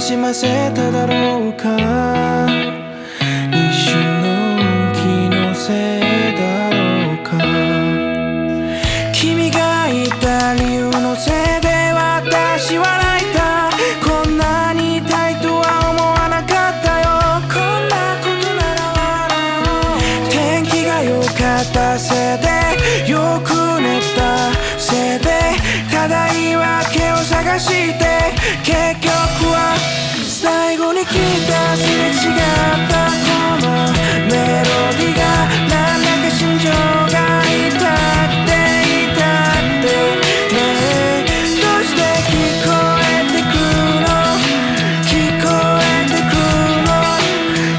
しませただろうか。一瞬の気のせいだろうか。君がいた理由のせいで私は泣いた。こんなに痛いとは思わなかったよ。こんなことなら。笑おう天気が良かったせいでよく寝たせいでただ言い訳を探して結局は最後に来たすれ違ったこのメロディーがなんだか心情が痛くて痛くてねえどうして聞こえてくの聞こえてくの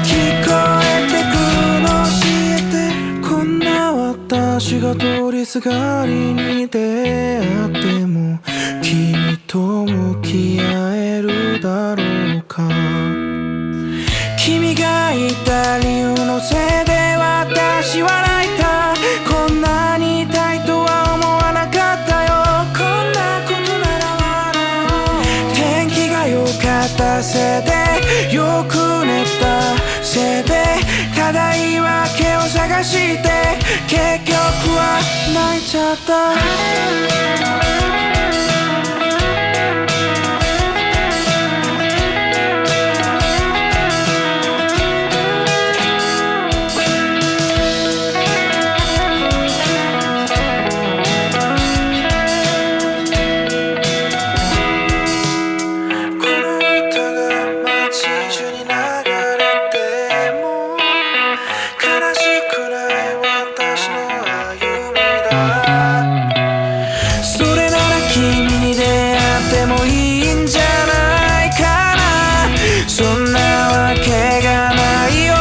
聞こえてくの教えてこんな私が通りすがりに出会っても君と向き合えだろうか。君がいた理由のせいで私は泣いた。こんなに痛いとは思わなかったよ。こんなことなら笑う。天気が良かったせいでよく寝たせいで。ただ言い訳を探して。結局は泣いちゃった。君に出会ってもいいんじゃないかな。そんなわけがないよ。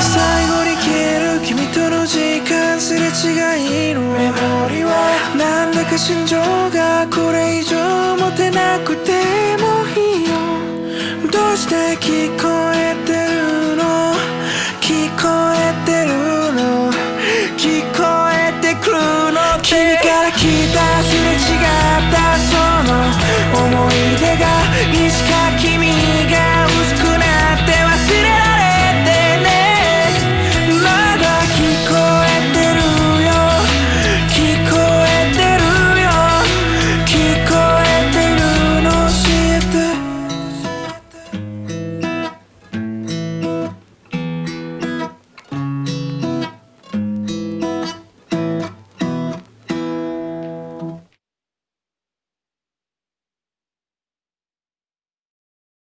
最後に消える君との時間すれ違いのメモリは。なんだか心情がこれ以上